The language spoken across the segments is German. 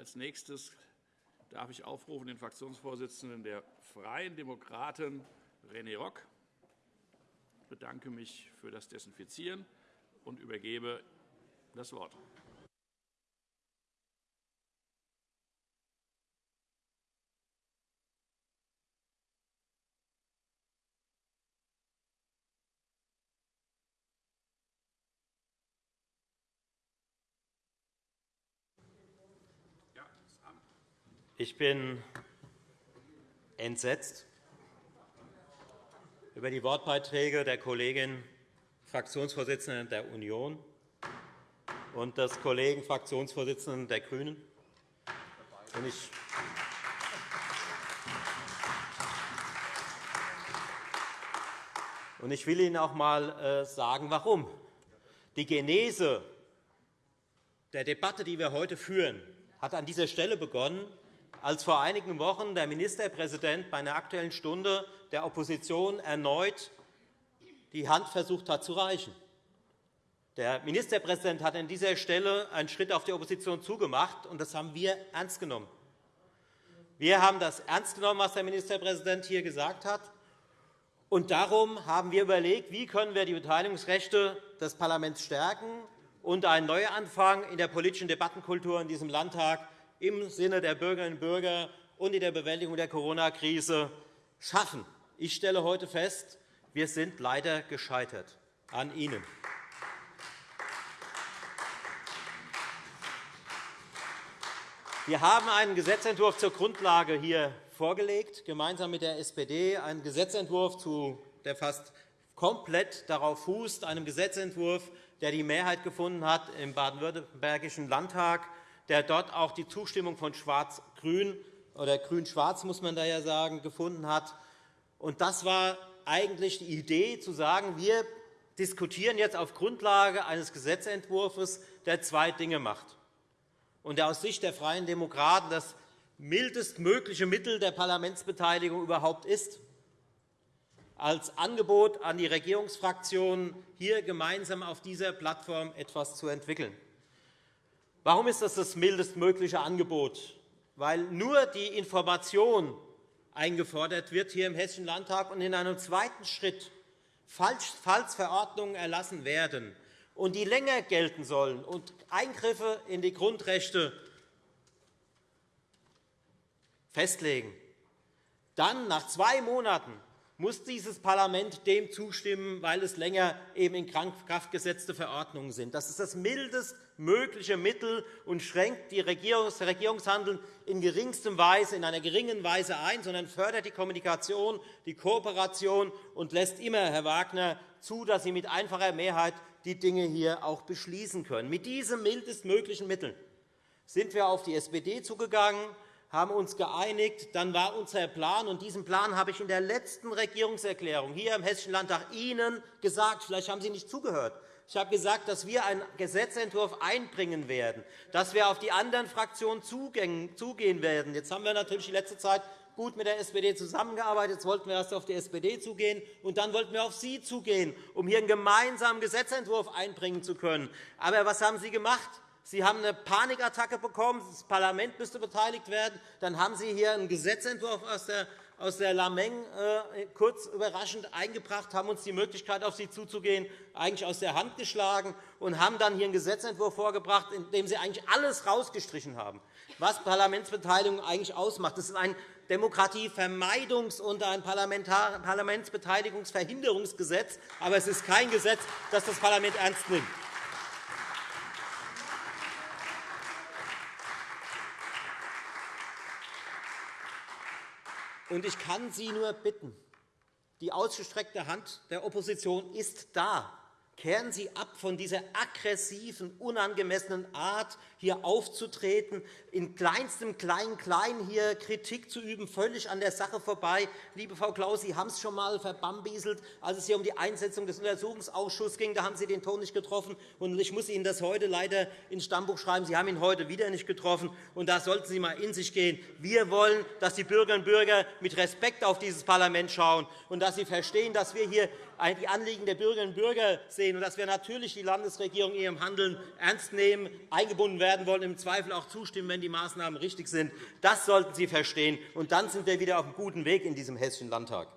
Als nächstes darf ich aufrufen den Fraktionsvorsitzenden der Freien Demokraten, René Rock. Ich bedanke mich für das Desinfizieren und übergebe das Wort. Ich bin entsetzt über die Wortbeiträge der Kollegin Fraktionsvorsitzenden der Union und des Kollegen Fraktionsvorsitzenden der GRÜNEN. Ich will Ihnen auch einmal äh, sagen, warum. Die Genese der Debatte, die wir heute führen, hat an dieser Stelle begonnen, als vor einigen Wochen der Ministerpräsident bei einer Aktuellen Stunde der Opposition erneut die Hand versucht hat zu reichen. Der Ministerpräsident hat an dieser Stelle einen Schritt auf die Opposition zugemacht, und das haben wir ernst genommen. Wir haben das ernst genommen, was der Ministerpräsident hier gesagt hat. Und darum haben wir überlegt, wie können wir die Beteiligungsrechte des Parlaments stärken und einen Neuanfang in der politischen Debattenkultur in diesem Landtag im Sinne der Bürgerinnen und Bürger und in der Bewältigung der Corona-Krise schaffen. Ich stelle heute fest, wir sind leider gescheitert an Ihnen. Wir haben einen Gesetzentwurf zur Grundlage hier vorgelegt, gemeinsam mit der SPD, einen Gesetzentwurf, der fast komplett darauf fußt, einem Gesetzentwurf, der die Mehrheit gefunden hat im baden-württembergischen Landtag der dort auch die Zustimmung von Schwarz-Grün oder Grün-Schwarz, muss man da ja sagen, gefunden hat. Und das war eigentlich die Idee, zu sagen, wir diskutieren jetzt auf Grundlage eines Gesetzentwurfs, der zwei Dinge macht und der aus Sicht der Freien Demokraten das mildestmögliche Mittel der Parlamentsbeteiligung überhaupt ist, als Angebot an die Regierungsfraktionen, hier gemeinsam auf dieser Plattform etwas zu entwickeln. Warum ist das das mildestmögliche Angebot? Weil nur die Information eingefordert wird hier im Hessischen Landtag und in einem zweiten Schritt, falls Verordnungen erlassen werden und die länger gelten sollen und Eingriffe in die Grundrechte festlegen, dann nach zwei Monaten muss dieses Parlament dem zustimmen, weil es länger eben in Kraft gesetzte Verordnungen sind. Das ist das mildest mögliche Mittel und schränkt das Regierungshandeln in geringstem Weise, in einer geringen Weise ein, sondern fördert die Kommunikation, die Kooperation und lässt immer, Herr Wagner, zu, dass Sie mit einfacher Mehrheit die Dinge hier auch beschließen können. Mit diesem mildest möglichen Mittel sind wir auf die SPD zugegangen haben uns geeinigt. Dann war unser Plan, und diesen Plan habe ich in der letzten Regierungserklärung hier im Hessischen Landtag Ihnen gesagt. Vielleicht haben Sie nicht zugehört. Ich habe gesagt, dass wir einen Gesetzentwurf einbringen werden, dass wir auf die anderen Fraktionen zugehen werden. Jetzt haben wir natürlich die letzte Zeit gut mit der SPD zusammengearbeitet. Jetzt wollten wir erst auf die SPD zugehen, und dann wollten wir auf Sie zugehen, um hier einen gemeinsamen Gesetzentwurf einbringen zu können. Aber was haben Sie gemacht? Sie haben eine Panikattacke bekommen, das Parlament müsste beteiligt werden. Dann haben Sie hier einen Gesetzentwurf aus der aus der Lameng äh, kurz überraschend eingebracht, haben uns die Möglichkeit, auf Sie zuzugehen, eigentlich aus der Hand geschlagen und haben dann hier einen Gesetzentwurf vorgebracht, in dem Sie eigentlich alles herausgestrichen haben, was Parlamentsbeteiligung eigentlich ausmacht. Das ist ein Demokratievermeidungs- und ein Parlamentsbeteiligungsverhinderungsgesetz, aber es ist kein Gesetz, das das Parlament ernst nimmt. Und ich kann Sie nur bitten, die ausgestreckte Hand der Opposition ist da. Kehren Sie ab von dieser aggressiven, unangemessenen Art, hier aufzutreten, in kleinstem Klein-Klein hier Kritik zu üben, völlig an der Sache vorbei. Liebe Frau Klaus, Sie haben es schon einmal verbambieselt, als es hier um die Einsetzung des Untersuchungsausschusses ging. Da haben Sie den Ton nicht getroffen. Und ich muss Ihnen das heute leider ins Stammbuch schreiben. Sie haben ihn heute wieder nicht getroffen. Und da sollten Sie einmal in sich gehen. Wir wollen, dass die Bürgerinnen und Bürger mit Respekt auf dieses Parlament schauen und dass sie verstehen, dass wir hier die Anliegen der Bürgerinnen und Bürger sehen und dass wir natürlich die Landesregierung in ihrem Handeln ernst nehmen, eingebunden werden wollen, im Zweifel auch zustimmen, wenn die Maßnahmen richtig sind. Das sollten Sie verstehen. Und dann sind wir wieder auf einem guten Weg in diesem Hessischen Landtag.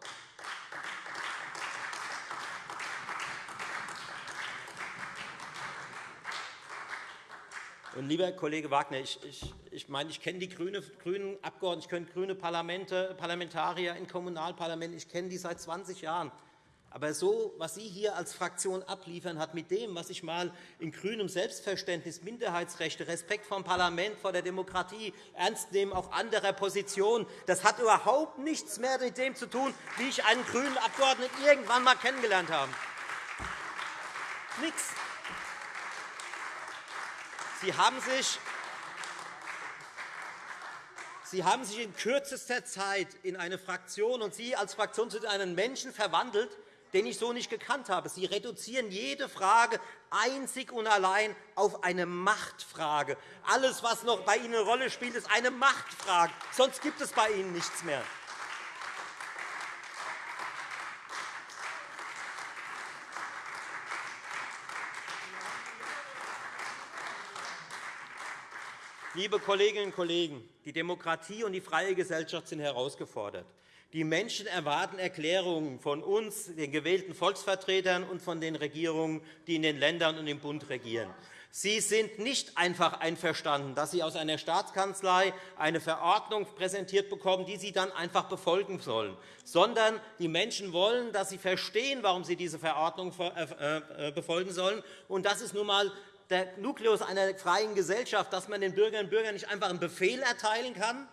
Und, lieber Kollege Wagner, ich, ich, ich, meine, ich kenne die grüne, grünen Abgeordneten, ich kenne grüne Parlamente, Parlamentarier in Kommunalparlamenten, ich kenne die seit 20 Jahren. Aber so, was Sie hier als Fraktion abliefern, hat mit dem, was ich einmal in grünem Selbstverständnis, Minderheitsrechte, Respekt vor dem Parlament, vor der Demokratie, Ernstnehmen auch anderer Positionen, das hat überhaupt nichts mehr mit dem zu tun, wie ich einen grünen Abgeordneten irgendwann einmal kennengelernt habe. Nichts. Sie haben sich Sie haben sich in kürzester Zeit in eine Fraktion und Sie als Fraktion zu einen Menschen verwandelt, den ich so nicht gekannt habe. Sie reduzieren jede Frage einzig und allein auf eine Machtfrage. Alles, was noch bei Ihnen eine Rolle spielt, ist eine Machtfrage. Sonst gibt es bei Ihnen nichts mehr. Liebe Kolleginnen und Kollegen, die Demokratie und die freie Gesellschaft sind herausgefordert. Die Menschen erwarten Erklärungen von uns, den gewählten Volksvertretern, und von den Regierungen, die in den Ländern und im Bund regieren. Sie sind nicht einfach einverstanden, dass Sie aus einer Staatskanzlei eine Verordnung präsentiert bekommen, die Sie dann einfach befolgen sollen, sondern die Menschen wollen, dass Sie verstehen, warum Sie diese Verordnung äh, äh, befolgen sollen. Und das ist nun einmal der Nukleus einer freien Gesellschaft, dass man den Bürgerinnen und Bürgern nicht einfach einen Befehl erteilen kann,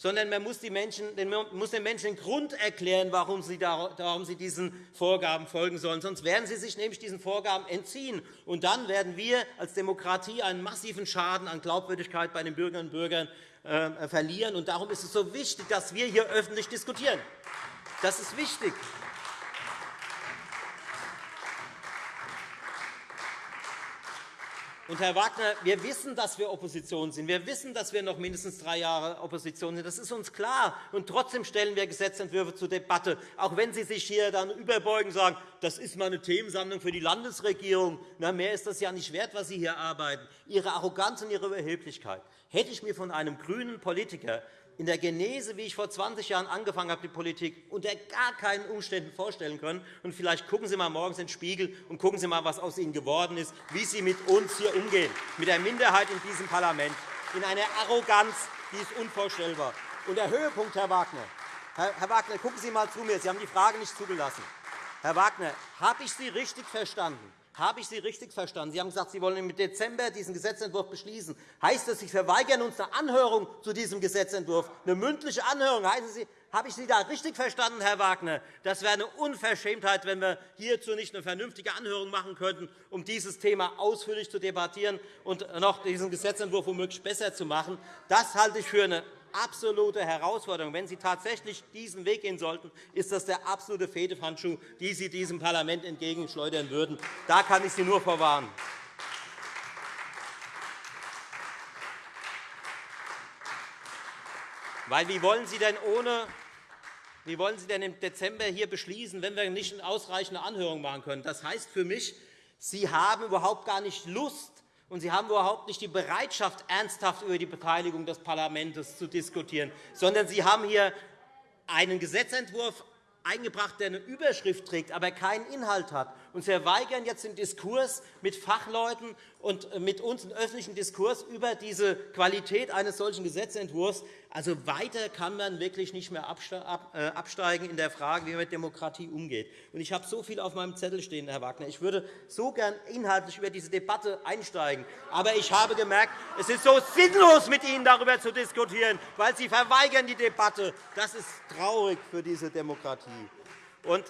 sondern man muss, die Menschen, den Menschen den Grund erklären, warum sie, warum sie diesen Vorgaben folgen sollen. Sonst werden sie sich nämlich diesen Vorgaben entziehen. Und dann werden wir als Demokratie einen massiven Schaden an Glaubwürdigkeit bei den Bürgerinnen und Bürgern äh, verlieren. Und darum ist es so wichtig, dass wir hier öffentlich diskutieren. Das ist wichtig. Und, Herr Wagner, wir wissen, dass wir Opposition sind. Wir wissen, dass wir noch mindestens drei Jahre Opposition sind. Das ist uns klar. Und trotzdem stellen wir Gesetzentwürfe zur Debatte, auch wenn Sie sich hier dann überbeugen und sagen, das ist mal eine Themensammlung für die Landesregierung. Na, mehr ist das ja nicht wert, was Sie hier arbeiten. Ihre Arroganz und Ihre Überheblichkeit. Hätte ich mir von einem grünen Politiker in der Genese, wie ich vor 20 Jahren angefangen habe, die Politik, unter gar keinen Umständen vorstellen können. Und vielleicht gucken Sie mal morgens in den Spiegel und gucken Sie mal, was aus Ihnen geworden ist, wie Sie mit uns hier umgehen, mit der Minderheit in diesem Parlament, in einer Arroganz, die ist unvorstellbar. Und der Höhepunkt, Herr Wagner, Herr Wagner, gucken Sie einmal zu mir. Sie haben die Frage nicht zugelassen. Herr Wagner, habe ich Sie richtig verstanden? Habe ich Sie richtig verstanden? Sie haben gesagt, Sie wollen im Dezember diesen Gesetzentwurf beschließen. Heißt das, Sie verweigern uns eine Anhörung zu diesem Gesetzentwurf, eine mündliche Anhörung? Heißt Sie, habe ich Sie da richtig verstanden, Herr Wagner? Das wäre eine Unverschämtheit, wenn wir hierzu nicht eine vernünftige Anhörung machen könnten, um dieses Thema ausführlich zu debattieren und noch diesen Gesetzentwurf womöglich besser zu machen. Das halte ich für eine absolute Herausforderung. Wenn Sie tatsächlich diesen Weg gehen sollten, ist das der absolute Fehdehandschuh, den Sie diesem Parlament entgegenschleudern würden. Da kann ich Sie nur vorwarnen. Weil wie wollen Sie denn ohne wie wollen Sie denn im Dezember hier beschließen, wenn wir nicht eine ausreichende Anhörung machen können? Das heißt für mich, Sie haben überhaupt gar nicht Lust, und Sie haben überhaupt nicht die Bereitschaft, ernsthaft über die Beteiligung des Parlaments zu diskutieren, sondern Sie haben hier einen Gesetzentwurf eingebracht, der eine Überschrift trägt, aber keinen Inhalt hat. Und Sie verweigern jetzt den Diskurs mit Fachleuten und mit uns einen öffentlichen Diskurs über diese Qualität eines solchen Gesetzentwurfs. Also weiter kann man wirklich nicht mehr äh, absteigen in der Frage, wie man mit Demokratie umgeht. Ich habe so viel auf meinem Zettel stehen, Herr Wagner. Ich würde so gern inhaltlich über diese Debatte einsteigen. Aber ich habe gemerkt, es ist so sinnlos, mit Ihnen darüber zu diskutieren, weil Sie verweigern die Debatte. Das ist traurig für diese Demokratie. Und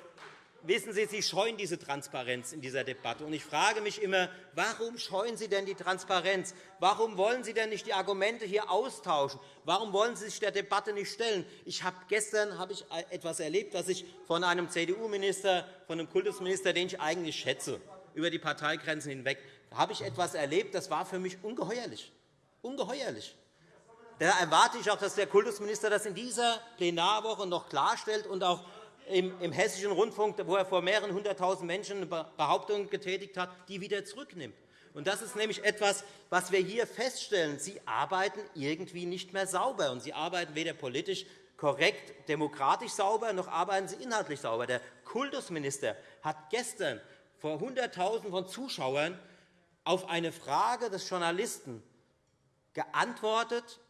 wissen Sie, Sie scheuen diese Transparenz in dieser Debatte. ich frage mich immer, warum scheuen Sie denn die Transparenz? Warum wollen Sie denn nicht die Argumente hier austauschen? Warum wollen Sie sich der Debatte nicht stellen? Ich habe gestern habe ich etwas erlebt, was ich von einem CDU-Minister, von einem Kultusminister, den ich eigentlich schätze, über die Parteigrenzen hinweg, habe ich etwas erlebt, das war für mich ungeheuerlich. Ungeheuerlich. Da erwarte ich auch, dass der Kultusminister das in dieser Plenarwoche noch klarstellt und auch im, Hessischen Rundfunk, wo er vor mehreren hunderttausend Menschen eine Behauptung getätigt hat, die wieder zurücknimmt. Und das ist nämlich etwas, was wir hier feststellen. Sie arbeiten irgendwie nicht mehr sauber, und Sie arbeiten weder politisch korrekt, demokratisch sauber, noch arbeiten Sie inhaltlich sauber. Der Kultusminister hat gestern vor Hunderttausenden von Zuschauern auf eine Frage des Journalisten geantwortet,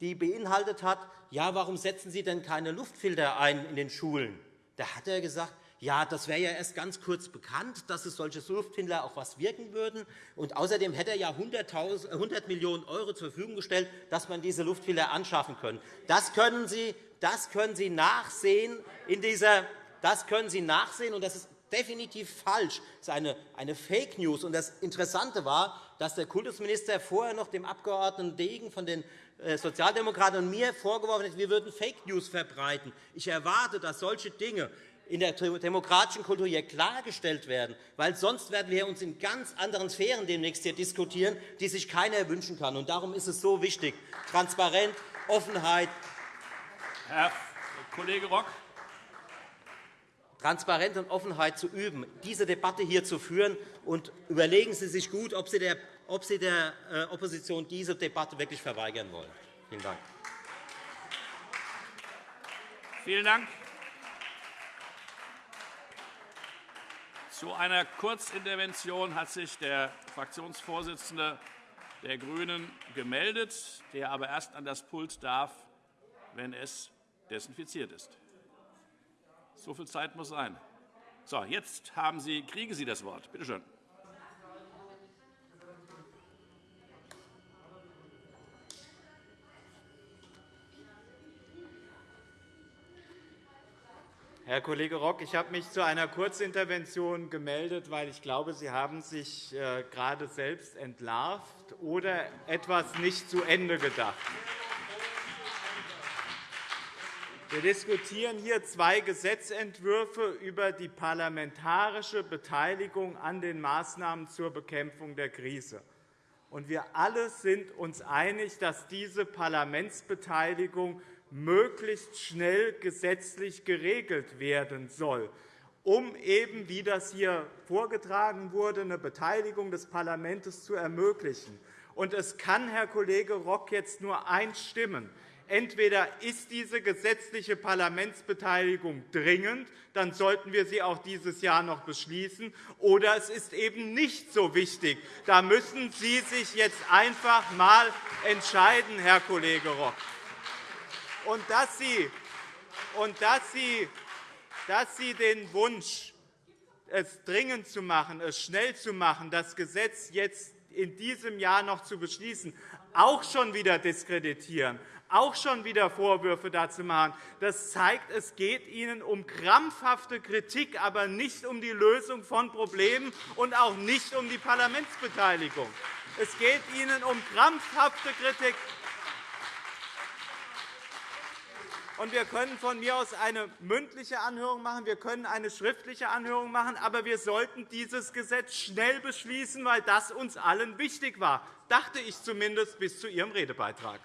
die beinhaltet hat, ja, warum setzen Sie denn keine Luftfilter ein in den Schulen? Da hat er gesagt, ja, das wäre ja erst ganz kurz bekannt, dass es solche Luftfilter auch was wirken würden. Und außerdem hätte er ja 100, 100 Millionen € zur Verfügung gestellt, dass man diese Luftfilter anschaffen können. Das können Sie, das können Sie nachsehen in dieser das können Sie nachsehen, und das ist definitiv falsch. Das ist eine, eine Fake News. Und das Interessante war, dass der Kultusminister vorher noch dem Abgeordneten Degen von den äh, Sozialdemokraten und mir vorgeworfen hat, wir würden Fake News verbreiten. Ich erwarte, dass solche Dinge in der demokratischen Kultur hier klargestellt werden, weil sonst werden wir uns in ganz anderen Sphären demnächst hier diskutieren, die sich keiner wünschen kann. Und darum ist es so wichtig, Transparenz, Offenheit. Herr Kollege Rock, Transparenz und Offenheit zu üben, diese Debatte hier zu führen. Und überlegen Sie sich gut, ob Sie der, ob Sie der äh, Opposition diese Debatte wirklich verweigern wollen. Vielen Dank. Vielen Dank. Zu einer Kurzintervention hat sich der Fraktionsvorsitzende der GRÜNEN gemeldet, der aber erst an das Pult darf, wenn es desinfiziert ist. So viel Zeit muss sein. So, jetzt haben Sie, kriegen Sie das Wort. Bitte schön. Herr Kollege Rock, ich habe mich zu einer Kurzintervention gemeldet, weil ich glaube, Sie haben sich äh, gerade selbst entlarvt oder etwas nicht zu Ende gedacht. Wir diskutieren hier zwei Gesetzentwürfe über die parlamentarische Beteiligung an den Maßnahmen zur Bekämpfung der Krise. Wir alle sind uns einig, dass diese Parlamentsbeteiligung möglichst schnell gesetzlich geregelt werden soll, um eben, wie das hier vorgetragen wurde, eine Beteiligung des Parlaments zu ermöglichen. es kann, Herr Kollege Rock, jetzt nur eins stimmen. Entweder ist diese gesetzliche Parlamentsbeteiligung dringend, dann sollten wir sie auch dieses Jahr noch beschließen, oder es ist eben nicht so wichtig. Da müssen Sie sich jetzt einfach einmal entscheiden, Herr Kollege Rock. Und dass Sie, und dass Sie, dass Sie den Wunsch, es dringend zu machen, es schnell zu machen, das Gesetz jetzt in diesem Jahr noch zu beschließen, auch schon wieder diskreditieren, auch schon wieder Vorwürfe dazu machen. Das zeigt, es geht Ihnen um krampfhafte Kritik, aber nicht um die Lösung von Problemen und auch nicht um die Parlamentsbeteiligung. Es geht Ihnen um krampfhafte Kritik. Wir können von mir aus eine mündliche Anhörung machen, wir können eine schriftliche Anhörung machen, aber wir sollten dieses Gesetz schnell beschließen, weil das uns allen wichtig war, dachte ich zumindest bis zu Ihrem Redebeitrag.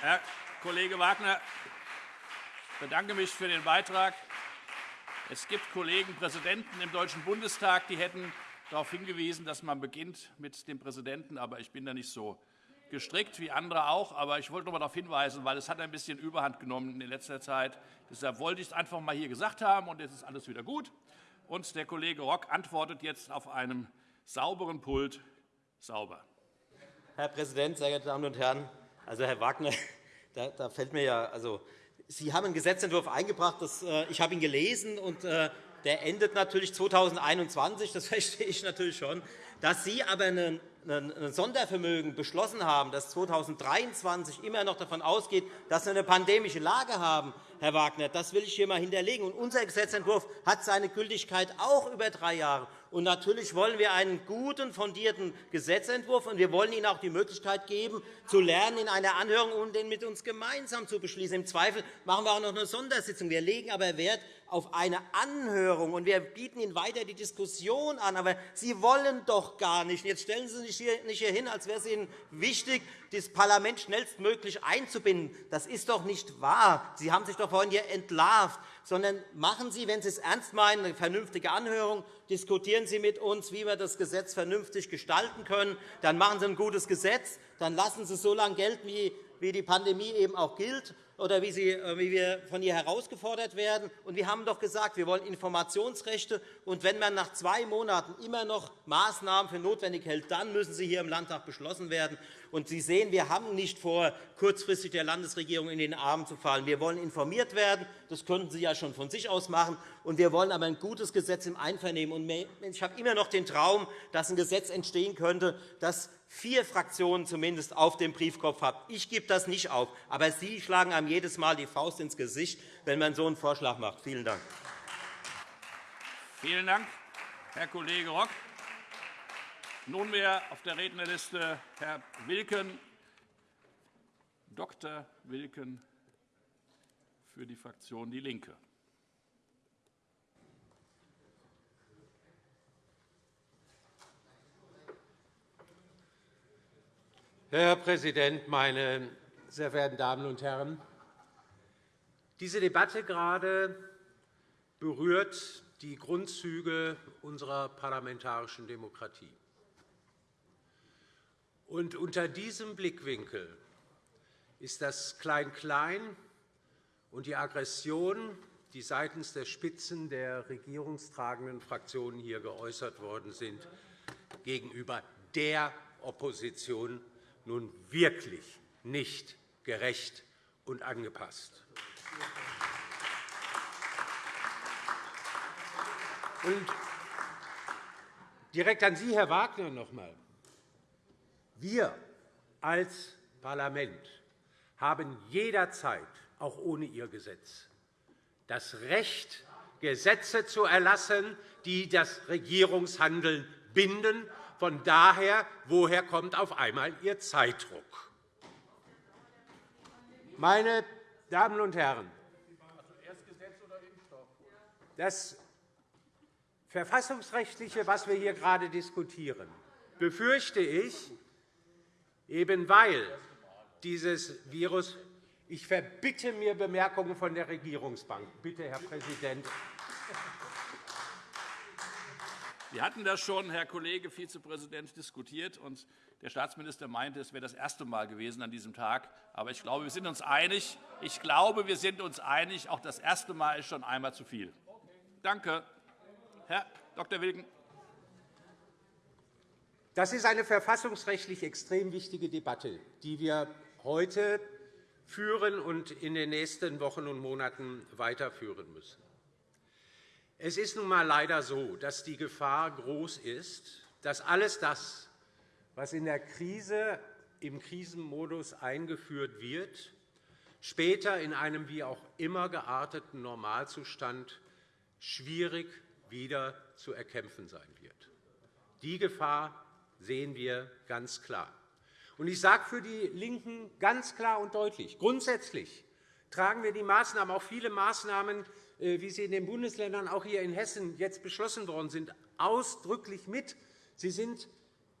Herr Kollege Wagner, ich bedanke mich für den Beitrag. Es gibt Kollegen, Präsidenten im Deutschen Bundestag, die hätten darauf hingewiesen, dass man beginnt mit dem Präsidenten. Aber ich bin da nicht so gestrickt wie andere auch. Aber ich wollte noch einmal darauf hinweisen, weil es hat ein bisschen Überhand genommen in letzter Zeit. Deshalb wollte ich es einfach einmal hier gesagt haben, und jetzt ist alles wieder gut. Und der Kollege Rock antwortet jetzt auf einem sauberen Pult sauber. Herr Präsident, sehr geehrte Damen und Herren! Also, Herr Wagner, da, da fällt mir ja, also, Sie haben einen Gesetzentwurf eingebracht. Das, äh, ich habe ihn gelesen, und äh, der endet natürlich 2021. Das verstehe ich natürlich schon. Dass Sie aber ein Sondervermögen beschlossen haben, das 2023 immer noch davon ausgeht, dass wir eine pandemische Lage haben, Herr Wagner, das will ich hier einmal hinterlegen. Und unser Gesetzentwurf hat seine Gültigkeit auch über drei Jahre. Und natürlich wollen wir einen guten, fundierten Gesetzentwurf, und wir wollen Ihnen auch die Möglichkeit geben, zu lernen in einer Anhörung und den mit uns gemeinsam zu beschließen. Im Zweifel machen wir auch noch eine Sondersitzung. Wir legen aber Wert auf eine Anhörung, und wir bieten Ihnen weiter die Diskussion an. Aber Sie wollen doch gar nicht. Jetzt stellen Sie sich hier nicht hier hin, als wäre es Ihnen wichtig, das Parlament schnellstmöglich einzubinden. Das ist doch nicht wahr. Sie haben sich doch vorhin hier entlarvt. Sondern machen Sie, wenn Sie es ernst meinen, eine vernünftige Anhörung. Diskutieren Sie mit uns, wie wir das Gesetz vernünftig gestalten können. Dann machen Sie ein gutes Gesetz. Dann lassen Sie so lange gelten, wie die Pandemie eben auch gilt oder wie, Sie, äh, wie wir von ihr herausgefordert werden. Und wir haben doch gesagt, wir wollen Informationsrechte. Und wenn man nach zwei Monaten immer noch Maßnahmen für notwendig hält, dann müssen sie hier im Landtag beschlossen werden. Und Sie sehen, wir haben nicht vor, kurzfristig der Landesregierung in den Arm zu fallen. Wir wollen informiert werden. Das könnten Sie ja schon von sich aus machen. Und wir wollen aber ein gutes Gesetz im Einvernehmen. Und ich habe immer noch den Traum, dass ein Gesetz entstehen könnte, das vier Fraktionen zumindest auf dem Briefkopf hat. Ich gebe das nicht auf. Aber Sie schlagen einem jedes Mal die Faust ins Gesicht, wenn man so einen Vorschlag macht. Vielen Dank. Vielen Dank, Herr Kollege Rock. Nunmehr auf der Rednerliste Herr Wilken, Dr. Wilken für die Fraktion DIE LINKE. Herr Präsident, meine sehr verehrten Damen und Herren! Diese Debatte gerade berührt die Grundzüge unserer parlamentarischen Demokratie. Und unter diesem Blickwinkel ist das Klein-Klein und die Aggression, die seitens der Spitzen der regierungstragenden Fraktionen hier geäußert worden sind, gegenüber der Opposition nun wirklich nicht gerecht und angepasst. Und direkt an Sie, Herr Wagner, noch einmal. Wir als Parlament haben jederzeit, auch ohne Ihr Gesetz, das Recht, Gesetze zu erlassen, die das Regierungshandeln binden. Von daher, woher kommt auf einmal Ihr Zeitdruck? Meine Damen und Herren, das Verfassungsrechtliche, was wir hier gerade diskutieren, befürchte ich, Eben weil dieses Virus ich verbitte mir Bemerkungen von der Regierungsbank. Bitte, Herr Präsident. Wir hatten das schon, Herr Kollege Vizepräsident, diskutiert. und Der Staatsminister meinte, es wäre das erste Mal gewesen an diesem Tag. Aber ich glaube, wir sind uns einig. Ich glaube, wir sind uns einig. Auch das erste Mal ist schon einmal zu viel. Danke. Herr Dr. Wilken. Das ist eine verfassungsrechtlich extrem wichtige Debatte, die wir heute führen und in den nächsten Wochen und Monaten weiterführen müssen. Es ist nun einmal leider so, dass die Gefahr groß ist, dass alles das, was in der Krise im Krisenmodus eingeführt wird, später in einem wie auch immer gearteten Normalzustand schwierig wieder zu erkämpfen sein wird. Die Gefahr sehen wir ganz klar. Ich sage für die LINKEN ganz klar und deutlich, grundsätzlich tragen wir die Maßnahmen, auch viele Maßnahmen, wie sie in den Bundesländern, auch hier in Hessen jetzt beschlossen worden sind, ausdrücklich mit. Sie sind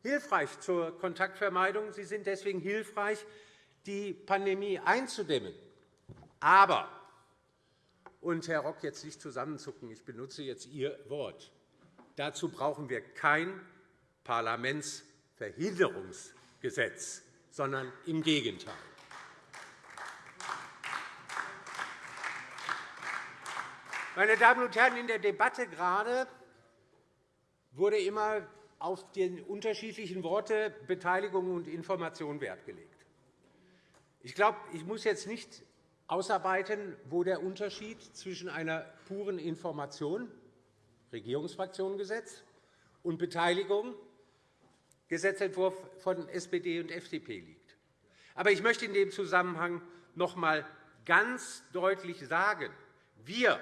hilfreich zur Kontaktvermeidung. Sie sind deswegen hilfreich, die Pandemie einzudämmen. Aber, und Herr Rock, jetzt nicht zusammenzucken, ich benutze jetzt Ihr Wort, dazu brauchen wir kein Parlamentsverhinderungsgesetz, sondern im Gegenteil. Meine Damen und Herren, in der Debatte gerade wurde immer auf die unterschiedlichen Worte Beteiligung und Information Wert gelegt. Ich glaube, ich muss jetzt nicht ausarbeiten, wo der Unterschied zwischen einer puren Information, Regierungsfraktionengesetz, und Beteiligung Gesetzentwurf von SPD und FDP liegt. Aber ich möchte in dem Zusammenhang noch einmal ganz deutlich sagen, wir,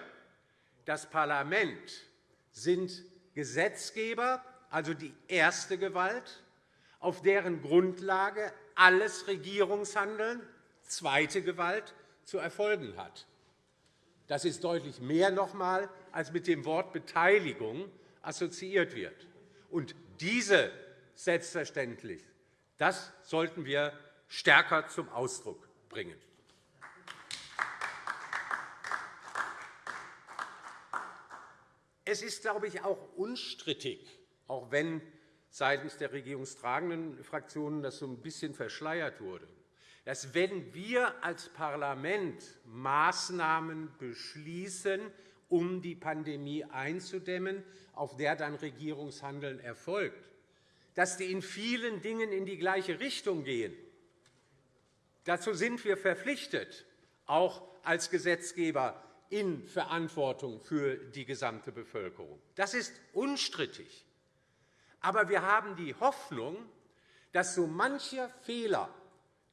das Parlament, sind Gesetzgeber, also die erste Gewalt, auf deren Grundlage alles Regierungshandeln, zweite Gewalt, zu erfolgen hat. Das ist deutlich mehr noch einmal, als mit dem Wort Beteiligung assoziiert wird. Und diese selbstverständlich, das sollten wir stärker zum Ausdruck bringen. Es ist, glaube ich, auch unstrittig, auch wenn seitens der regierungstragenden Fraktionen das so ein bisschen verschleiert wurde, dass wenn wir als Parlament Maßnahmen beschließen, um die Pandemie einzudämmen, auf der dann Regierungshandeln erfolgt, dass die in vielen Dingen in die gleiche Richtung gehen. Dazu sind wir verpflichtet, auch als Gesetzgeber in Verantwortung für die gesamte Bevölkerung. Das ist unstrittig. Aber wir haben die Hoffnung, dass so mancher Fehler,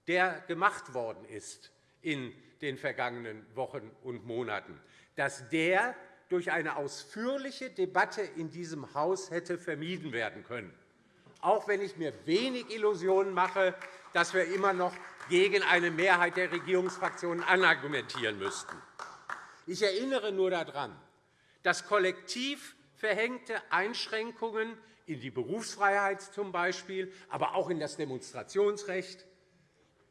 der gemacht worden ist in den vergangenen Wochen und Monaten, dass der durch eine ausführliche Debatte in diesem Haus hätte vermieden werden können, auch wenn ich mir wenig Illusionen mache, dass wir immer noch gegen eine Mehrheit der Regierungsfraktionen anargumentieren müssten. Ich erinnere nur daran, dass kollektiv verhängte Einschränkungen in die Berufsfreiheit zum Beispiel, aber auch in das Demonstrationsrecht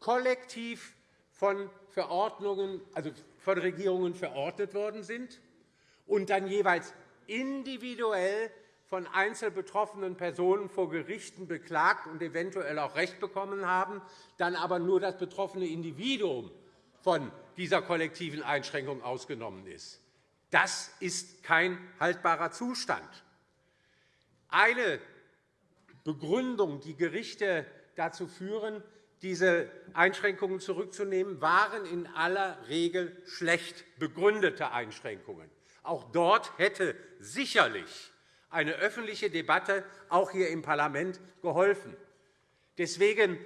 kollektiv von, Verordnungen, also von Regierungen verordnet worden sind und dann jeweils individuell von einzelbetroffenen Personen vor Gerichten beklagt und eventuell auch Recht bekommen haben, dann aber nur das betroffene Individuum von dieser kollektiven Einschränkung ausgenommen ist. Das ist kein haltbarer Zustand. Eine Begründung, die Gerichte dazu führen, diese Einschränkungen zurückzunehmen, waren in aller Regel schlecht begründete Einschränkungen. Auch dort hätte sicherlich eine öffentliche Debatte, auch hier im Parlament, geholfen. Deswegen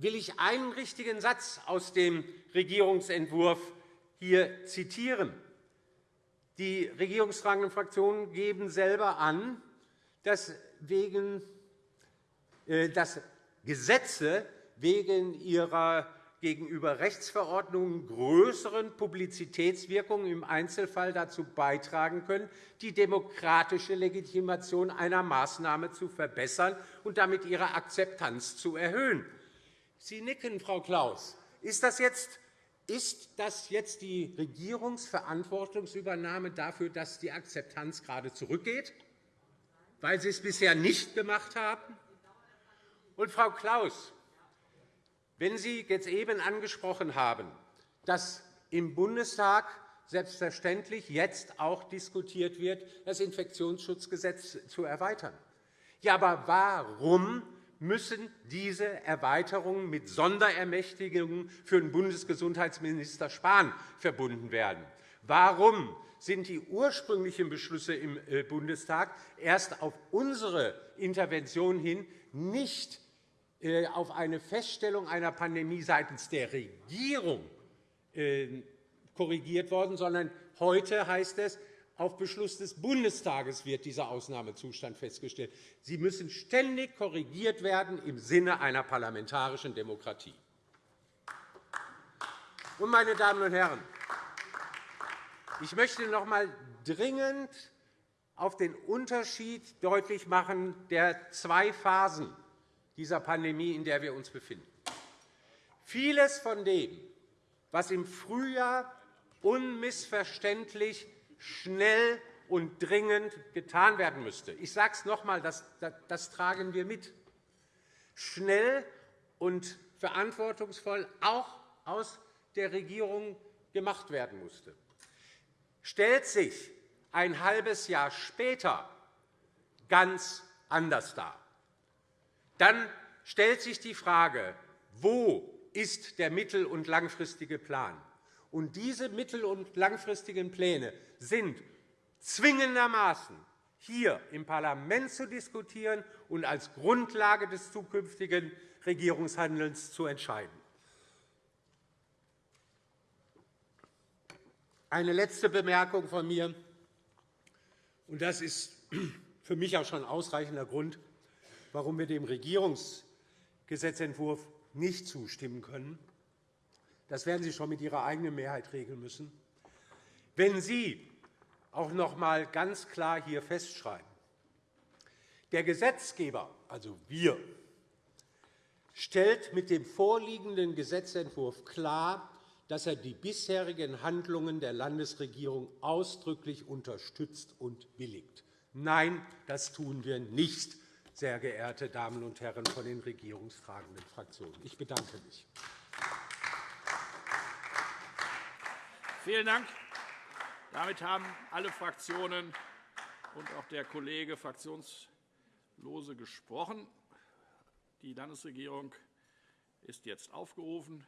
will ich einen richtigen Satz aus dem Regierungsentwurf hier zitieren. Die regierungstragenden Fraktionen geben selber an, dass, wegen, äh, dass Gesetze wegen ihrer gegenüber Rechtsverordnungen größeren Publizitätswirkung im Einzelfall dazu beitragen können, die demokratische Legitimation einer Maßnahme zu verbessern und damit ihre Akzeptanz zu erhöhen. Sie nicken, Frau Klaus. Ist das jetzt ist das jetzt die Regierungsverantwortungsübernahme dafür, dass die Akzeptanz gerade zurückgeht, weil Sie es bisher nicht gemacht haben? Und, Frau Klaus, wenn Sie jetzt eben angesprochen haben, dass im Bundestag selbstverständlich jetzt auch diskutiert wird, das Infektionsschutzgesetz zu erweitern. Ja, aber warum müssen diese Erweiterungen mit Sonderermächtigungen für den Bundesgesundheitsminister Spahn verbunden werden. Warum sind die ursprünglichen Beschlüsse im äh, Bundestag erst auf unsere Intervention hin nicht äh, auf eine Feststellung einer Pandemie seitens der Regierung äh, korrigiert worden, sondern heute heißt es, auf Beschluss des Bundestages wird dieser Ausnahmezustand festgestellt. Sie müssen ständig korrigiert werden im Sinne einer parlamentarischen Demokratie. Meine Damen und Herren, ich möchte noch einmal dringend auf den Unterschied deutlich machen der zwei Phasen dieser Pandemie, in der wir uns befinden. Vieles von dem, was im Frühjahr unmissverständlich schnell und dringend getan werden müsste. Ich sage es noch einmal, das, das, das tragen wir mit. Schnell und verantwortungsvoll auch aus der Regierung gemacht werden musste. Stellt sich ein halbes Jahr später ganz anders dar. Dann stellt sich die Frage, wo ist der mittel- und langfristige Plan? Und diese mittel- und langfristigen Pläne sind zwingendermaßen hier im Parlament zu diskutieren und als Grundlage des zukünftigen Regierungshandelns zu entscheiden. Eine letzte Bemerkung von mir, und das ist für mich auch schon ein ausreichender Grund, warum wir dem Regierungsgesetzentwurf nicht zustimmen können. Das werden Sie schon mit Ihrer eigenen Mehrheit regeln müssen. wenn Sie auch noch einmal ganz klar hier festschreiben, der Gesetzgeber, also wir, stellt mit dem vorliegenden Gesetzentwurf klar, dass er die bisherigen Handlungen der Landesregierung ausdrücklich unterstützt und billigt. Nein, das tun wir nicht, sehr geehrte Damen und Herren von den regierungstragenden Fraktionen. Ich bedanke mich. Vielen Dank. Damit haben alle Fraktionen und auch der Kollege Fraktionslose gesprochen. Die Landesregierung ist jetzt aufgerufen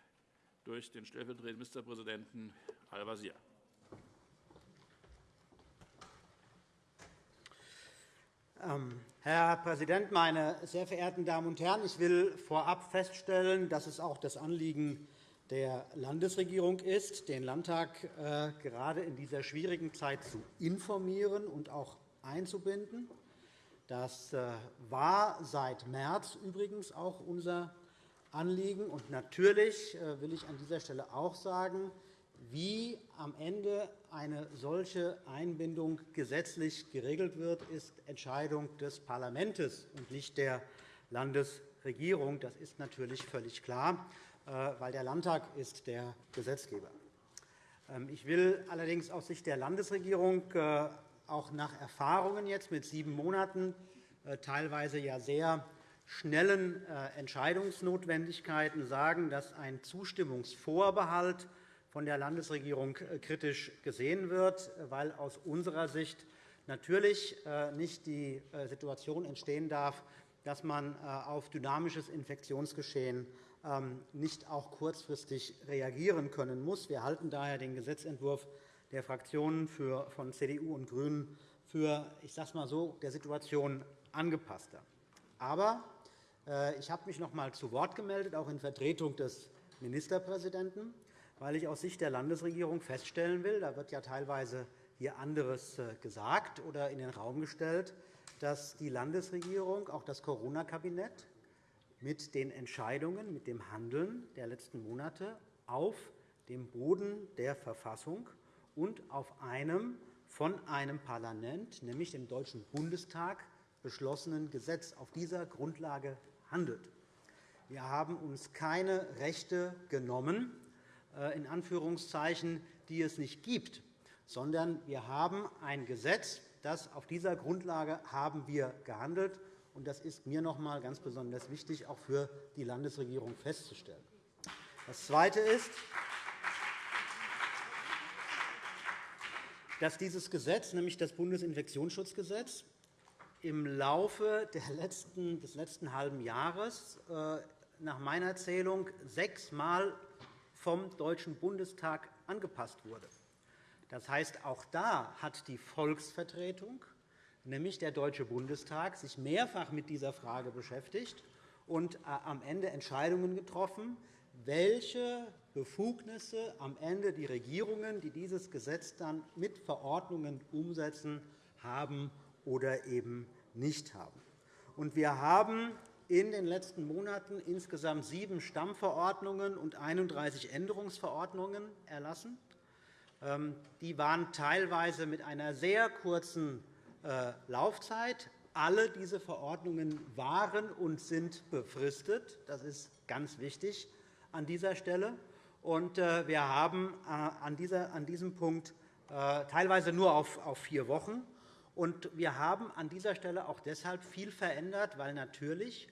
durch den stellvertretenden Ministerpräsidenten Al-Wazir. Ähm, Herr Präsident, meine sehr verehrten Damen und Herren! Ich will vorab feststellen, dass es auch das Anliegen der Landesregierung ist, den Landtag äh, gerade in dieser schwierigen Zeit zu informieren und auch einzubinden. Das äh, war seit März übrigens auch unser Anliegen. Und natürlich äh, will ich an dieser Stelle auch sagen, wie am Ende eine solche Einbindung gesetzlich geregelt wird, ist Entscheidung des Parlaments und nicht der Landesregierung. Das ist natürlich völlig klar, weil der Landtag ist der Gesetzgeber. Ähm, ich will allerdings aus Sicht der Landesregierung äh, auch nach Erfahrungen jetzt mit sieben Monaten teilweise ja sehr schnellen äh, Entscheidungsnotwendigkeiten sagen, dass ein Zustimmungsvorbehalt von der Landesregierung äh, kritisch gesehen wird, weil aus unserer Sicht natürlich äh, nicht die Situation entstehen darf, dass man auf dynamisches Infektionsgeschehen nicht auch kurzfristig reagieren können muss. Wir halten daher den Gesetzentwurf der Fraktionen von CDU und GRÜNEN für ich sage mal so, der Situation angepasster. Aber äh, ich habe mich noch einmal zu Wort gemeldet, auch in Vertretung des Ministerpräsidenten, weil ich aus Sicht der Landesregierung feststellen will, da wird ja teilweise hier anderes äh, gesagt oder in den Raum gestellt, dass die Landesregierung, auch das Corona-Kabinett, mit den Entscheidungen, mit dem Handeln der letzten Monate auf dem Boden der Verfassung und auf einem von einem Parlament, nämlich dem Deutschen Bundestag, beschlossenen Gesetz auf dieser Grundlage handelt. Wir haben uns keine Rechte genommen, äh, in Anführungszeichen, die es nicht gibt, sondern wir haben ein Gesetz, das auf dieser Grundlage haben wir gehandelt. Und das ist mir noch einmal ganz besonders wichtig, auch für die Landesregierung festzustellen. Das Zweite ist, dass dieses Gesetz, nämlich das Bundesinfektionsschutzgesetz, im Laufe des letzten halben Jahres äh, nach meiner Zählung sechsmal vom Deutschen Bundestag angepasst wurde. Das heißt, auch da hat die Volksvertretung, nämlich der Deutsche Bundestag, sich mehrfach mit dieser Frage beschäftigt und äh, am Ende Entscheidungen getroffen, welche Befugnisse am Ende die Regierungen, die dieses Gesetz dann mit Verordnungen umsetzen, haben oder eben nicht haben. wir haben in den letzten Monaten insgesamt sieben Stammverordnungen und 31 Änderungsverordnungen erlassen. Ähm, die waren teilweise mit einer sehr kurzen Laufzeit. Alle diese Verordnungen waren und sind befristet. Das ist ganz wichtig an dieser Stelle. Äh, wir haben äh, an diesem Punkt teilweise nur auf vier Wochen wir haben an dieser Stelle auch deshalb viel verändert, weil natürlich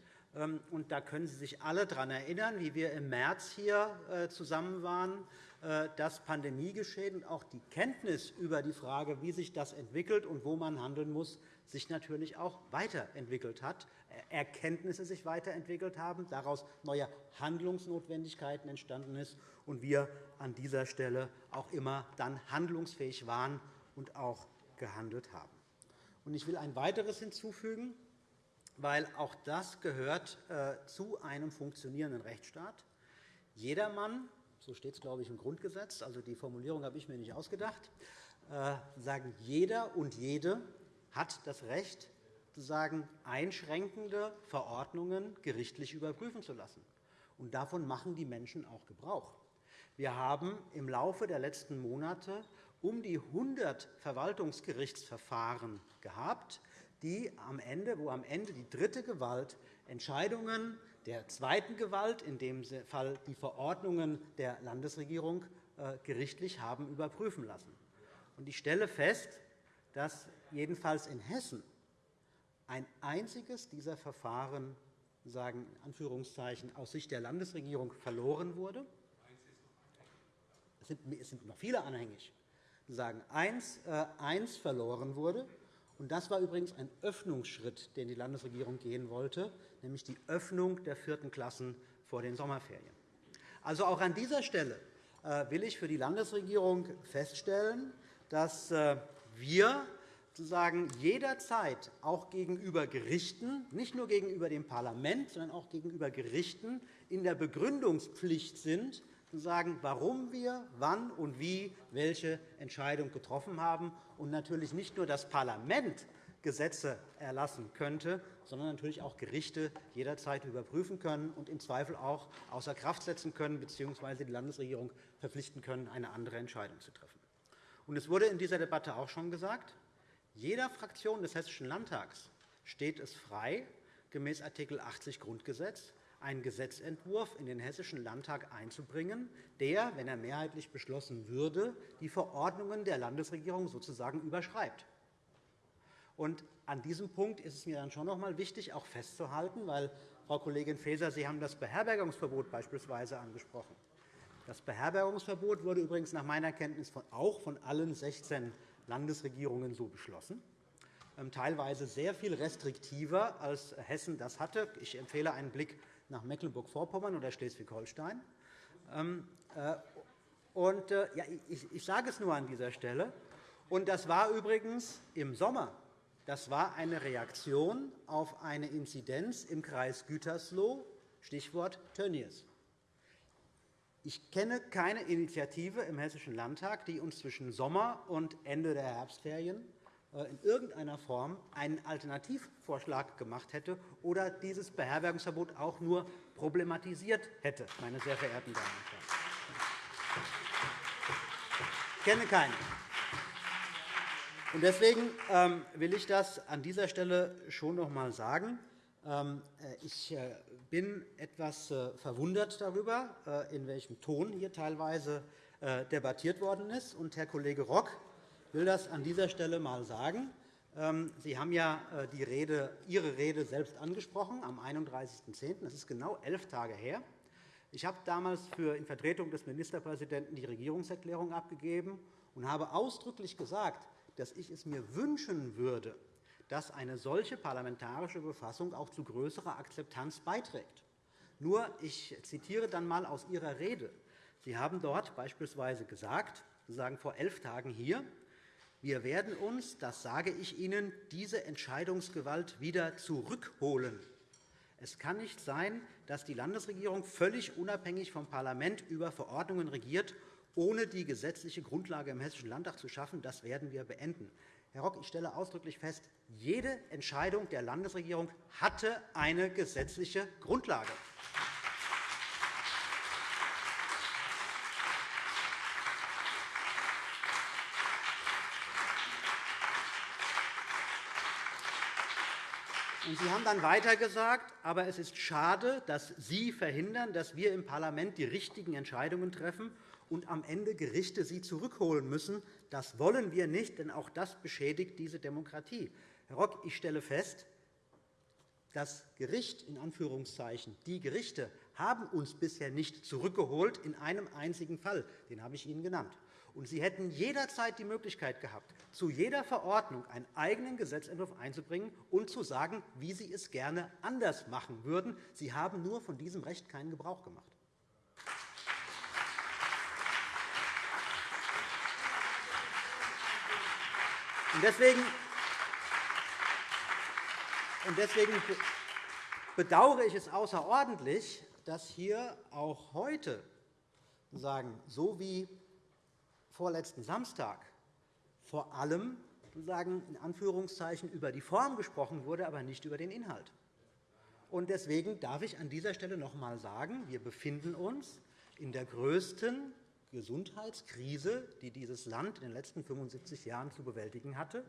und da können Sie sich alle daran erinnern, wie wir im März hier äh, zusammen waren, äh, das Pandemiegeschehen und auch die Kenntnis über die Frage, wie sich das entwickelt und wo man handeln muss, sich natürlich auch weiterentwickelt hat, Erkenntnisse sich weiterentwickelt haben, daraus neue Handlungsnotwendigkeiten entstanden ist und wir an dieser Stelle auch immer dann handlungsfähig waren und auch gehandelt haben. Ich will ein weiteres hinzufügen, weil auch das gehört äh, zu einem funktionierenden Rechtsstaat. Jedermann, so steht es, glaube ich, im Grundgesetz, also die Formulierung habe ich mir nicht ausgedacht, äh, sagen, jeder und jede hat das Recht, sozusagen einschränkende Verordnungen gerichtlich überprüfen zu lassen. Und davon machen die Menschen auch Gebrauch. Wir haben im Laufe der letzten Monate um die 100 Verwaltungsgerichtsverfahren gehabt, die am Ende, wo am Ende die dritte Gewalt Entscheidungen der zweiten Gewalt, in dem Fall die Verordnungen der Landesregierung, äh, gerichtlich haben überprüfen lassen. Ich stelle fest, dass jedenfalls in Hessen ein einziges dieser Verfahren sagen, in Anführungszeichen, aus Sicht der Landesregierung verloren wurde. Es sind noch viele anhängig. Sagen, eins, äh, eins verloren wurde. Das war übrigens ein Öffnungsschritt, den die Landesregierung gehen wollte, nämlich die Öffnung der vierten Klassen vor den Sommerferien. Also auch an dieser Stelle äh, will ich für die Landesregierung feststellen, dass äh, wir sozusagen jederzeit auch gegenüber Gerichten, nicht nur gegenüber dem Parlament, sondern auch gegenüber Gerichten in der Begründungspflicht sind, sagen, warum wir wann und wie welche Entscheidung getroffen haben und natürlich nicht nur das Parlament Gesetze erlassen könnte, sondern natürlich auch Gerichte jederzeit überprüfen können und im Zweifel auch außer Kraft setzen können bzw. die Landesregierung verpflichten können, eine andere Entscheidung zu treffen. Es wurde in dieser Debatte auch schon gesagt, jeder Fraktion des Hessischen Landtags steht es frei, gemäß Art. 80 Grundgesetz einen Gesetzentwurf in den Hessischen Landtag einzubringen, der, wenn er mehrheitlich beschlossen würde, die Verordnungen der Landesregierung sozusagen überschreibt. Und an diesem Punkt ist es mir dann schon noch einmal wichtig, auch festzuhalten, weil, Frau Kollegin Faeser, Sie haben das Beherbergungsverbot beispielsweise angesprochen. Das Beherbergungsverbot wurde übrigens nach meiner Kenntnis auch von allen 16 Landesregierungen so beschlossen, ähm, teilweise sehr viel restriktiver, als Hessen das hatte. Ich empfehle einen Blick nach Mecklenburg-Vorpommern oder Schleswig-Holstein. Ähm, äh, äh, ich sage es nur an dieser Stelle. das war übrigens im Sommer das war eine Reaktion auf eine Inzidenz im Kreis Gütersloh, Stichwort Tönnies. Ich kenne keine Initiative im Hessischen Landtag, die uns zwischen Sommer und Ende der Herbstferien in irgendeiner Form einen Alternativvorschlag gemacht hätte oder dieses Beherbergungsverbot auch nur problematisiert hätte, meine sehr verehrten Damen und Herren. Ich kenne keine. Deswegen ähm, will ich das an dieser Stelle schon noch einmal sagen. Ähm, äh, ich äh, bin etwas äh, verwundert darüber, in welchem Ton hier teilweise debattiert worden ist. Herr Kollege Rock will das an dieser Stelle einmal sagen. Ähm, Sie haben ja die Rede, Ihre Rede selbst angesprochen am 31.10. Das ist genau elf Tage her. Ich habe damals für in Vertretung des Ministerpräsidenten die Regierungserklärung abgegeben und habe ausdrücklich gesagt, dass ich es mir wünschen würde, dass eine solche parlamentarische Befassung auch zu größerer Akzeptanz beiträgt. Nur, ich zitiere dann einmal aus Ihrer Rede. Sie haben dort beispielsweise gesagt, Sie sagen vor elf Tagen hier, wir werden uns, das sage ich Ihnen, diese Entscheidungsgewalt wieder zurückholen. Es kann nicht sein, dass die Landesregierung völlig unabhängig vom Parlament über Verordnungen regiert ohne die gesetzliche Grundlage im Hessischen Landtag zu schaffen. Das werden wir beenden. Herr Rock, ich stelle ausdrücklich fest, jede Entscheidung der Landesregierung hatte eine gesetzliche Grundlage. Sie haben dann weiter gesagt, aber es ist schade, dass Sie verhindern, dass wir im Parlament die richtigen Entscheidungen treffen und am Ende Gerichte sie zurückholen müssen. Das wollen wir nicht, denn auch das beschädigt diese Demokratie. Herr Rock, ich stelle fest, das Gericht, in Anführungszeichen, die Gerichte haben uns bisher nicht zurückgeholt in einem einzigen Fall. Den habe ich Ihnen genannt. Und Sie hätten jederzeit die Möglichkeit gehabt, zu jeder Verordnung einen eigenen Gesetzentwurf einzubringen und zu sagen, wie Sie es gerne anders machen würden. Sie haben nur von diesem Recht keinen Gebrauch gemacht. Deswegen, deswegen bedauere ich es außerordentlich, dass hier auch heute, sagen, so wie vorletzten Samstag, vor allem sagen, in Anführungszeichen über die Form gesprochen wurde, aber nicht über den Inhalt. Deswegen darf ich an dieser Stelle noch einmal sagen, wir befinden uns in der größten Gesundheitskrise, die dieses Land in den letzten 75 Jahren zu bewältigen hatte.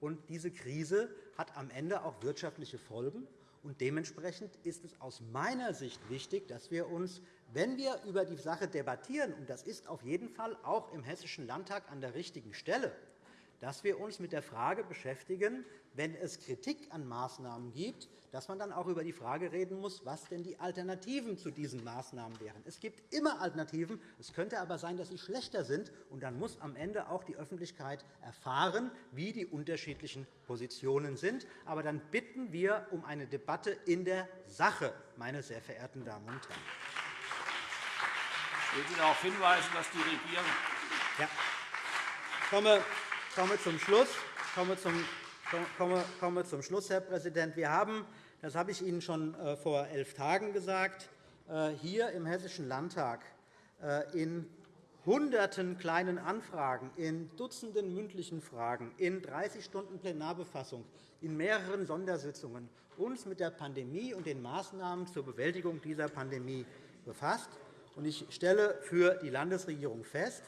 Und diese Krise hat am Ende auch wirtschaftliche Folgen. Und dementsprechend ist es aus meiner Sicht wichtig, dass wir uns, wenn wir über die Sache debattieren, und das ist auf jeden Fall auch im Hessischen Landtag an der richtigen Stelle, dass wir uns mit der Frage beschäftigen, wenn es Kritik an Maßnahmen gibt, dass man dann auch über die Frage reden muss, was denn die Alternativen zu diesen Maßnahmen wären. Es gibt immer Alternativen. Es könnte aber sein, dass sie schlechter sind. Und dann muss am Ende auch die Öffentlichkeit erfahren, wie die unterschiedlichen Positionen sind. Aber dann bitten wir um eine Debatte in der Sache, meine sehr verehrten Damen und Herren. Ich will Sie darauf hinweisen, dass die Regierung. Ja. Ich komme, komme zum Schluss. Ich komme zum komme, komme zum Schluss, Herr Präsident. Wir haben, das habe ich Ihnen schon äh, vor elf Tagen gesagt, äh, hier im Hessischen Landtag äh, in Hunderten kleinen Anfragen, in Dutzenden mündlichen Fragen, in 30 Stunden Plenarbefassung, in mehreren Sondersitzungen uns mit der Pandemie und den Maßnahmen zur Bewältigung dieser Pandemie befasst. Ich stelle für die Landesregierung fest,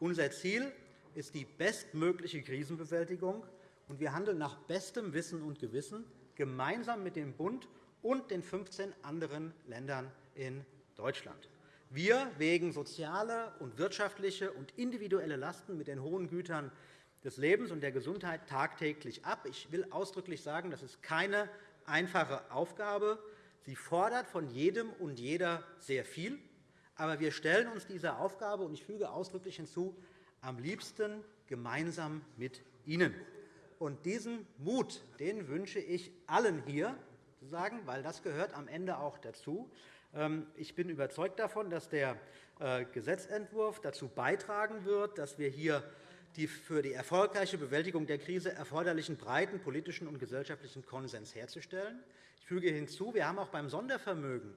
unser Ziel ist die bestmögliche Krisenbewältigung und wir handeln nach bestem Wissen und Gewissen gemeinsam mit dem Bund und den 15 anderen Ländern in Deutschland. Wir wägen soziale und wirtschaftliche und individuelle Lasten mit den hohen Gütern des Lebens und der Gesundheit tagtäglich ab. Ich will ausdrücklich sagen, das ist keine einfache Aufgabe. Sie fordert von jedem und jeder sehr viel. Aber wir stellen uns dieser Aufgabe, und ich füge ausdrücklich hinzu, am liebsten gemeinsam mit Ihnen. Und diesen Mut den wünsche ich allen hier, sagen, weil das gehört am Ende auch dazu. Ähm, ich bin überzeugt davon, dass der äh, Gesetzentwurf dazu beitragen wird, dass wir hier die für die erfolgreiche Bewältigung der Krise erforderlichen breiten politischen und gesellschaftlichen Konsens herzustellen. Ich füge hinzu, wir haben auch beim Sondervermögen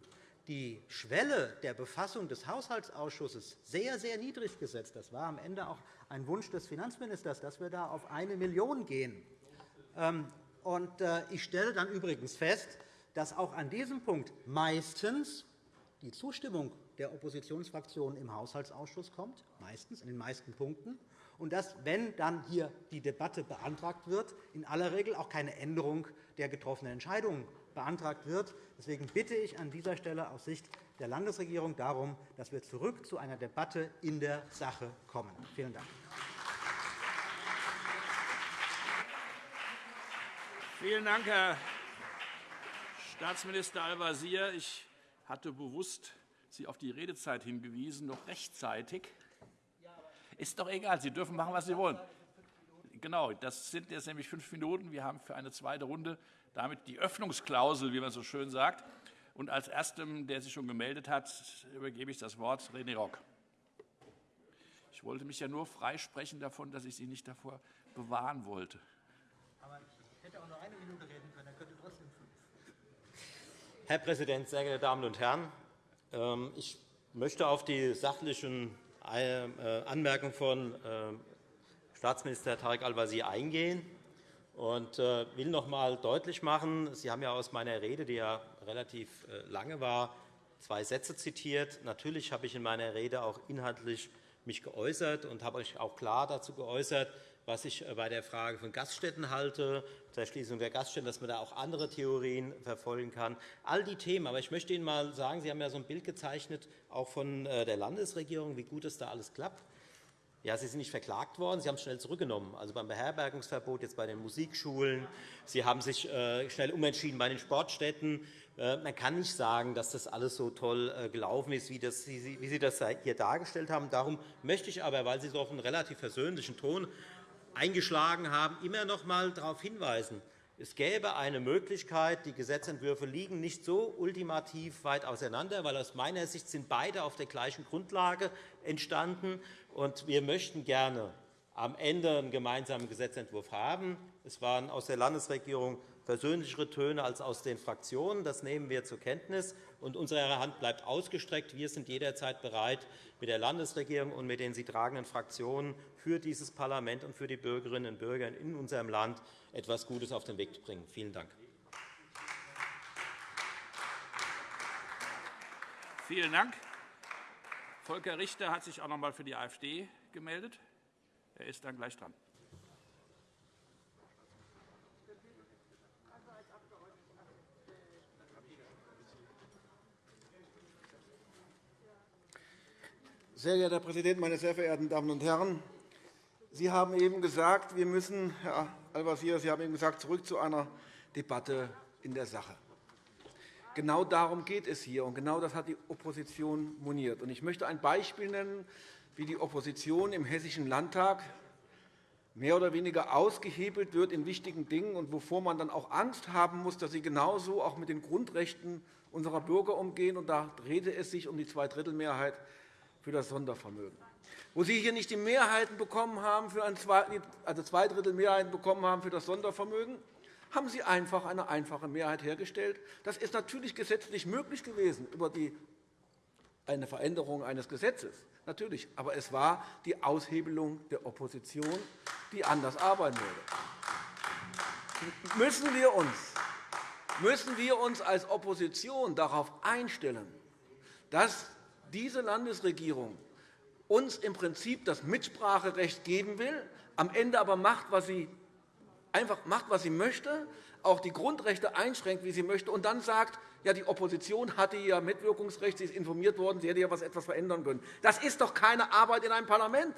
die Schwelle der Befassung des Haushaltsausschusses sehr, sehr niedrig gesetzt. Das war am Ende auch ein Wunsch des Finanzministers, dass wir da auf eine Million gehen. Ähm, äh, ich stelle dann übrigens fest, dass auch an diesem Punkt meistens die Zustimmung der Oppositionsfraktionen im Haushaltsausschuss kommt, meistens in den meisten Punkten, und dass, wenn dann hier die Debatte beantragt wird, in aller Regel auch keine Änderung der getroffenen Entscheidungen beantragt wird. Deswegen bitte ich an dieser Stelle aus Sicht der Landesregierung darum, dass wir zurück zu einer Debatte in der Sache kommen. Vielen Dank. Vielen Dank, Herr Staatsminister Al-Wazir. Ich hatte bewusst Sie auf die Redezeit hingewiesen, noch rechtzeitig. Ist doch egal, Sie dürfen machen, was Sie wollen. Genau, das sind jetzt nämlich fünf Minuten. Wir haben für eine zweite Runde damit die Öffnungsklausel, wie man so schön sagt. Und als Erstem, der sich schon gemeldet hat, übergebe ich das Wort René Rock. Ich wollte mich ja nur freisprechen davon, dass ich Sie nicht davor bewahren wollte. Aber ich hätte auch nur eine Minute reden können, dann könnte trotzdem fünf. Herr Präsident, sehr geehrte Damen und Herren! Ähm, ich möchte auf die sachlichen äh, Anmerkungen von äh, Staatsminister Tarek Al-Wazir eingehen und äh, will noch einmal deutlich machen, Sie haben ja aus meiner Rede, die ja relativ äh, lange war, zwei Sätze zitiert. Natürlich habe ich in meiner Rede auch inhaltlich mich geäußert und habe mich auch klar dazu geäußert, was ich äh, bei der Frage von Gaststätten halte, der Schließung der Gaststätten, dass man da auch andere Theorien verfolgen kann. All die Themen. Aber ich möchte Ihnen einmal sagen, Sie haben ja so ein Bild gezeichnet, auch von der Landesregierung, wie gut es da alles klappt. Ja, Sie sind nicht verklagt worden, Sie haben es schnell zurückgenommen. Also beim Beherbergungsverbot, jetzt bei den Musikschulen. Sie haben sich äh, schnell umentschieden bei den Sportstätten. Äh, man kann nicht sagen, dass das alles so toll äh, gelaufen ist, wie, das, wie Sie das hier dargestellt haben. Darum möchte ich aber, weil Sie so auf einen relativ versöhnlichen Ton eingeschlagen haben, immer noch einmal darauf hinweisen, es gäbe eine Möglichkeit, die Gesetzentwürfe liegen nicht so ultimativ weit auseinander, weil aus meiner Sicht sind beide auf der gleichen Grundlage entstanden. Und wir möchten gerne am Ende einen gemeinsamen Gesetzentwurf haben. Es waren aus der Landesregierung versöhnlichere Töne als aus den Fraktionen. Das nehmen wir zur Kenntnis. Und unsere Hand bleibt ausgestreckt. Wir sind jederzeit bereit, mit der Landesregierung und mit den sie tragenden Fraktionen für dieses Parlament und für die Bürgerinnen und Bürger in unserem Land etwas Gutes auf den Weg zu bringen. Vielen Dank. Vielen Dank. Volker Richter hat sich auch noch einmal für die AfD gemeldet. Er ist dann gleich dran. Sehr geehrter Herr Präsident, meine sehr verehrten Damen und Herren! Sie haben eben gesagt, wir müssen, Herr Al-Wazir, Sie haben eben gesagt, zurück zu einer Debatte in der Sache. Genau darum geht es hier, und genau das hat die Opposition moniert. Ich möchte ein Beispiel nennen, wie die Opposition im Hessischen Landtag mehr oder weniger ausgehebelt wird in wichtigen Dingen und wovor man dann auch Angst haben muss, dass sie genauso auch mit den Grundrechten unserer Bürger umgehen. Und da drehte es sich um die Zweidrittelmehrheit für das Sondervermögen. Wo Sie hier nicht die Mehrheiten bekommen haben für ein also zwei Drittel Mehrheiten bekommen haben für das Sondervermögen, haben Sie einfach eine einfache Mehrheit hergestellt. Das ist natürlich gesetzlich möglich gewesen über die eine Veränderung eines Gesetzes. Natürlich. Aber es war die Aushebelung der Opposition, die anders arbeiten würde. Müssen wir uns, müssen wir uns als Opposition darauf einstellen, dass diese Landesregierung uns im Prinzip das Mitspracherecht geben will, am Ende aber macht, was sie einfach macht, was sie möchte, auch die Grundrechte einschränkt, wie sie möchte, und dann sagt, ja, die Opposition hatte ja Mitwirkungsrecht, sie ist informiert worden, sie hätte ja etwas verändern können. Das ist doch keine Arbeit in einem Parlament.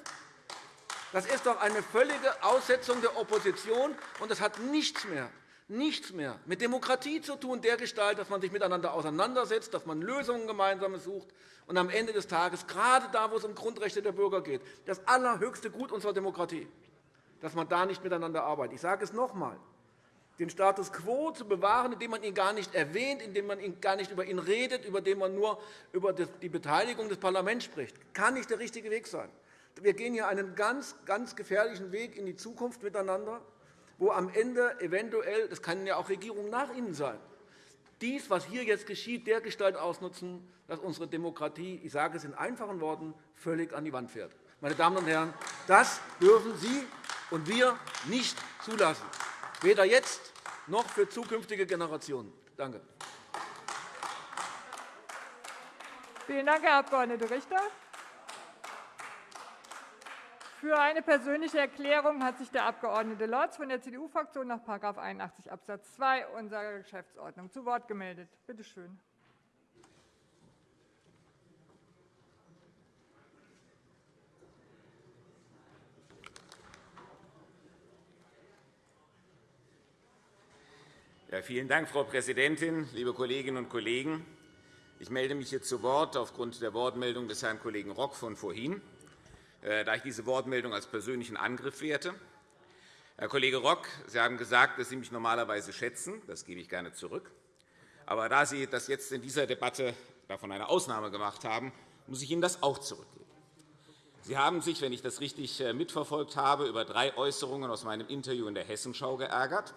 Das ist doch eine völlige Aussetzung der Opposition, und das hat nichts mehr nichts mehr mit Demokratie zu tun, dergestalt, dass man sich miteinander auseinandersetzt, dass man Lösungen gemeinsam sucht und am Ende des Tages, gerade da, wo es um Grundrechte der Bürger geht, das allerhöchste Gut unserer Demokratie, dass man da nicht miteinander arbeitet. Ich sage es noch einmal. Den Status quo zu bewahren, indem man ihn gar nicht erwähnt, indem man gar nicht über ihn redet, über den man nur über die Beteiligung des Parlaments spricht, kann nicht der richtige Weg sein. Wir gehen hier einen ganz, ganz gefährlichen Weg in die Zukunft miteinander wo am Ende eventuell, das kann ja auch Regierungen nach Ihnen sein, dies, was hier jetzt geschieht, dergestalt ausnutzen, dass unsere Demokratie, ich sage es in einfachen Worten, völlig an die Wand fährt. Meine Damen und Herren, das dürfen Sie und wir nicht zulassen, weder jetzt noch für zukünftige Generationen. Danke. Vielen Dank, Herr Abg. Richter. Für eine persönliche Erklärung hat sich der Abg. Lorz von der CDU-Fraktion nach § 81 Abs. 2 unserer Geschäftsordnung zu Wort gemeldet. Bitte schön. Ja, vielen Dank, Frau Präsidentin, liebe Kolleginnen und Kollegen! Ich melde mich jetzt zu Wort aufgrund der Wortmeldung des Herrn Kollegen Rock von vorhin. Äh, da ich diese Wortmeldung als persönlichen Angriff werte. Herr Kollege Rock, Sie haben gesagt, dass Sie mich normalerweise schätzen. Das gebe ich gerne zurück. Aber da Sie das jetzt in dieser Debatte davon eine Ausnahme gemacht haben, muss ich Ihnen das auch zurückgeben. Sie haben sich, wenn ich das richtig äh, mitverfolgt habe, über drei Äußerungen aus meinem Interview in der Hessenschau geärgert.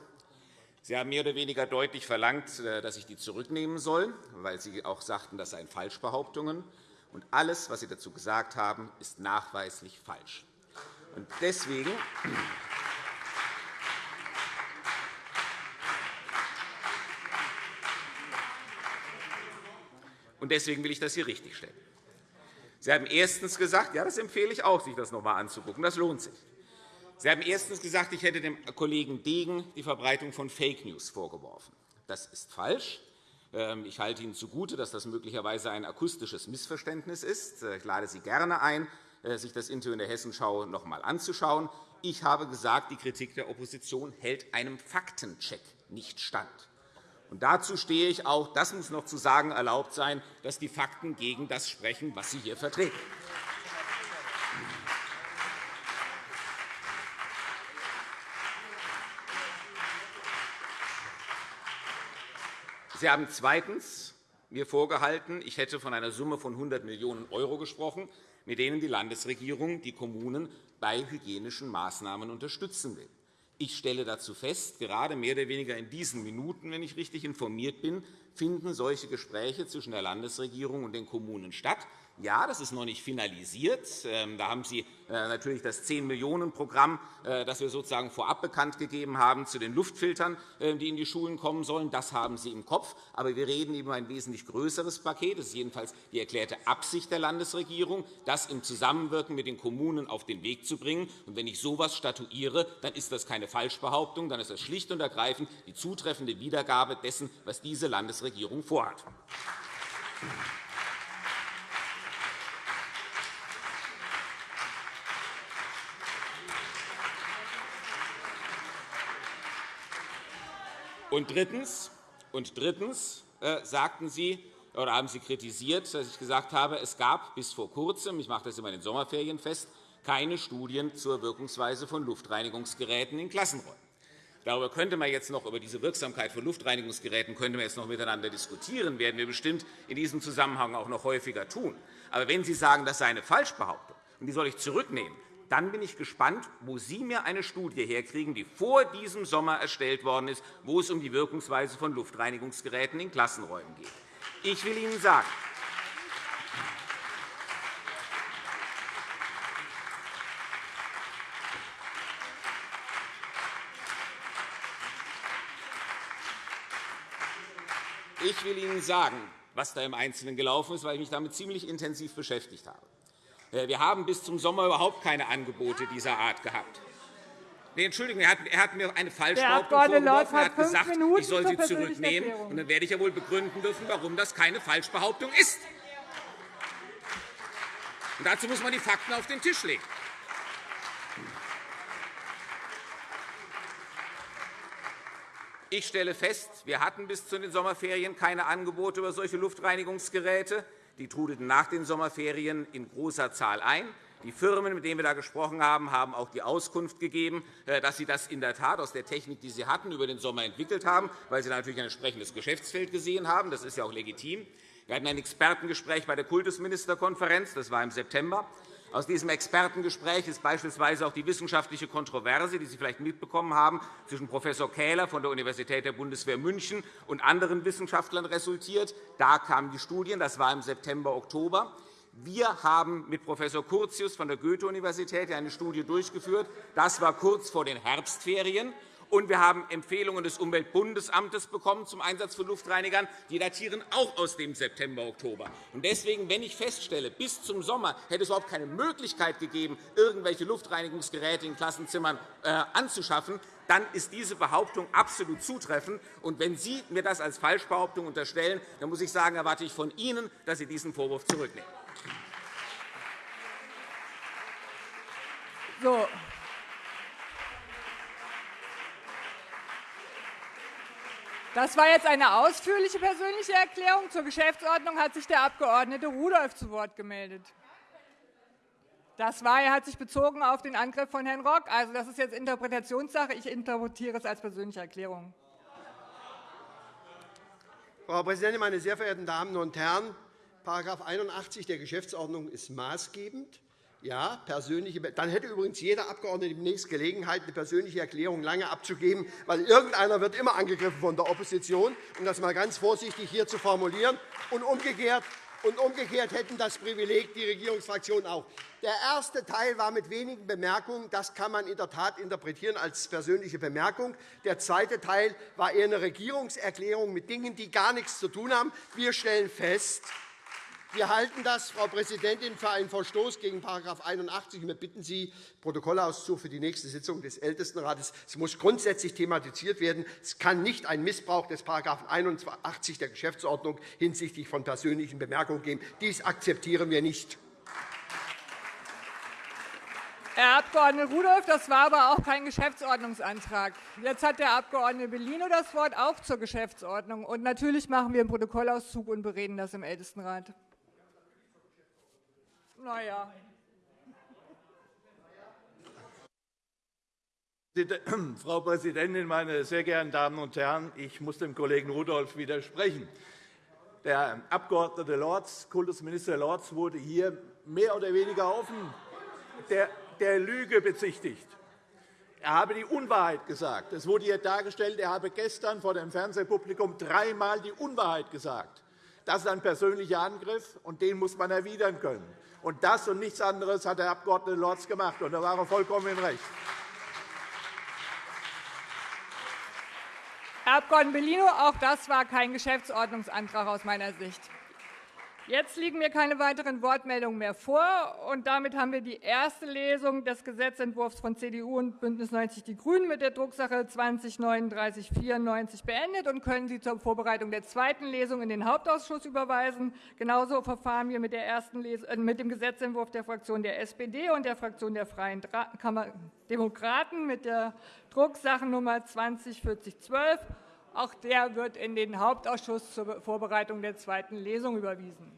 Sie haben mehr oder weniger deutlich verlangt, äh, dass ich die zurücknehmen soll, weil Sie auch sagten, das seien Falschbehauptungen und alles, was Sie dazu gesagt haben, ist nachweislich falsch. Und deswegen Und deswegen will ich das hier richtigstellen. Sie haben erstens gesagt, ja, das empfehle ich auch, sich das noch einmal anzugucken. Das lohnt sich. Sie haben erstens gesagt, ich hätte dem Kollegen Degen die Verbreitung von Fake News vorgeworfen. Das ist falsch. Ähm, ich halte Ihnen zugute, dass das möglicherweise ein akustisches Missverständnis ist. Äh, ich lade Sie gerne ein, äh, sich das Interview in der Hessenschau noch einmal anzuschauen. Ich habe gesagt, die Kritik der Opposition hält einem Faktencheck nicht stand. Und dazu stehe ich auch. Das muss noch zu sagen erlaubt sein, dass die Fakten gegen das sprechen, was Sie hier vertreten. Sie haben zweitens mir vorgehalten, ich hätte von einer Summe von 100 Millionen € gesprochen, mit denen die Landesregierung die Kommunen bei hygienischen Maßnahmen unterstützen will. Ich stelle dazu fest, gerade mehr oder weniger in diesen Minuten, wenn ich richtig informiert bin, finden solche Gespräche zwischen der Landesregierung und den Kommunen statt. Ja, das ist noch nicht finalisiert. Ähm, da haben Sie äh, natürlich das 10-Millionen-Programm, äh, das wir sozusagen vorab bekannt gegeben haben, zu den Luftfiltern, äh, die in die Schulen kommen sollen. Das haben Sie im Kopf. Aber wir reden über ein wesentlich größeres Paket. Das ist jedenfalls die erklärte Absicht der Landesregierung, das im Zusammenwirken mit den Kommunen auf den Weg zu bringen. Und wenn ich so etwas statuiere, dann ist das keine Falschbehauptung, dann ist das schlicht und ergreifend die zutreffende Wiedergabe dessen, was diese Landesregierung vorhat. Und drittens, und drittens äh, sagten Sie, oder haben Sie kritisiert, dass ich gesagt habe, es gab bis vor Kurzem, ich mache das immer in den Sommerferien fest, keine Studien zur Wirkungsweise von Luftreinigungsgeräten in Klassenräumen. Darüber könnte man jetzt noch über diese Wirksamkeit von Luftreinigungsgeräten könnte man jetzt noch miteinander diskutieren, werden wir bestimmt in diesem Zusammenhang auch noch häufiger tun. Aber wenn Sie sagen, das sei eine Falschbehauptung, und die soll ich zurücknehmen, dann bin ich gespannt, wo Sie mir eine Studie herkriegen, die vor diesem Sommer erstellt worden ist, wo es um die Wirkungsweise von Luftreinigungsgeräten in Klassenräumen geht. Ich will Ihnen sagen, Ich will Ihnen sagen, was da im Einzelnen gelaufen ist, weil ich mich damit ziemlich intensiv beschäftigt habe. Äh, wir haben bis zum Sommer überhaupt keine Angebote dieser Art gehabt. Nee, Entschuldigung, er hat, er hat mir eine Falschbehauptung vorgeworfen. Er hat gesagt, Minuten ich soll sie zurücknehmen. Und dann werde ich ja wohl begründen dürfen, warum das keine Falschbehauptung ist. Und dazu muss man die Fakten auf den Tisch legen. Ich stelle fest, wir hatten bis zu den Sommerferien keine Angebote über solche Luftreinigungsgeräte. Die trudelten nach den Sommerferien in großer Zahl ein. Die Firmen, mit denen wir da gesprochen haben, haben auch die Auskunft gegeben, äh, dass sie das in der Tat aus der Technik, die sie hatten, über den Sommer entwickelt haben, weil sie natürlich ein entsprechendes Geschäftsfeld gesehen haben. Das ist ja auch legitim. Wir hatten ein Expertengespräch bei der Kultusministerkonferenz. Das war im September. Aus diesem Expertengespräch ist beispielsweise auch die wissenschaftliche Kontroverse, die Sie vielleicht mitbekommen haben, zwischen Prof. Kähler von der Universität der Bundeswehr München und anderen Wissenschaftlern resultiert. Da kamen die Studien. Das war im September, Oktober. Wir haben mit Prof. Curtius von der Goethe-Universität eine Studie durchgeführt. Das war kurz vor den Herbstferien. Und wir haben Empfehlungen des Umweltbundesamtes bekommen zum Einsatz von Luftreinigern. Die datieren auch aus dem September, Oktober. Deswegen, wenn ich feststelle, bis zum Sommer hätte es überhaupt keine Möglichkeit gegeben, irgendwelche Luftreinigungsgeräte in Klassenzimmern äh, anzuschaffen, dann ist diese Behauptung absolut zutreffend. Und wenn Sie mir das als Falschbehauptung unterstellen, dann muss ich sagen, erwarte ich von Ihnen, dass Sie diesen Vorwurf zurücknehmen. So, Das war jetzt eine ausführliche persönliche Erklärung. Zur Geschäftsordnung hat sich der Abg. Rudolph zu Wort gemeldet. Das war, er hat sich bezogen auf den Angriff von Herrn Rock. Also, das ist jetzt Interpretationssache. Ich interpretiere es als persönliche Erklärung. Frau Präsidentin, meine sehr verehrten Damen und Herren! § 81 der Geschäftsordnung ist maßgebend. Ja, persönliche, dann hätte übrigens jeder Abgeordnete demnächst Gelegenheit, eine persönliche Erklärung lange abzugeben, weil irgendeiner wird immer angegriffen von der Opposition, um das einmal ganz vorsichtig hier zu formulieren. Und umgekehrt, und umgekehrt hätten das Privileg die Regierungsfraktionen auch. Der erste Teil war mit wenigen Bemerkungen. Das kann man in der Tat interpretieren als persönliche Bemerkung. Der zweite Teil war eher eine Regierungserklärung mit Dingen, die gar nichts zu tun haben. Wir stellen fest, wir halten das, Frau Präsidentin, für einen Verstoß gegen § 81. Wir bitten Sie, Protokollauszug für die nächste Sitzung des Ältestenrates. Es muss grundsätzlich thematisiert werden. Es kann nicht einen Missbrauch des § 81 der Geschäftsordnung hinsichtlich von persönlichen Bemerkungen geben. Dies akzeptieren wir nicht. Herr Abg. Rudolph, das war aber auch kein Geschäftsordnungsantrag. Jetzt hat der Abg. Bellino das Wort auch zur Geschäftsordnung. Und natürlich machen wir einen Protokollauszug und bereden das im Ältestenrat. Na ja. Frau Präsidentin, meine sehr geehrten Damen und Herren! Ich muss dem Kollegen Rudolph widersprechen. Der Abg. Lorz, Kultusminister Lorz, wurde hier mehr oder weniger offen der Lüge bezichtigt. er habe die Unwahrheit gesagt. Es wurde hier dargestellt, er habe gestern vor dem Fernsehpublikum dreimal die Unwahrheit gesagt. Das ist ein persönlicher Angriff, und den muss man erwidern können. Und das und nichts anderes hat der Abg. Lorz gemacht, und da war er vollkommen im Recht. Herr Abg. Bellino, auch das war kein Geschäftsordnungsantrag aus meiner Sicht. Jetzt liegen mir keine weiteren Wortmeldungen mehr vor. und Damit haben wir die erste Lesung des Gesetzentwurfs von CDU und BÜNDNIS 90 die GRÜNEN mit der Drucksache 20-3994 beendet und können sie zur Vorbereitung der zweiten Lesung in den Hauptausschuss überweisen. Genauso verfahren wir mit, äh, mit dem Gesetzentwurf der Fraktion der SPD und der Fraktion der Freien Demokraten mit der Drucksachennummer 204012. Auch der wird in den Hauptausschuss zur Vorbereitung der zweiten Lesung überwiesen.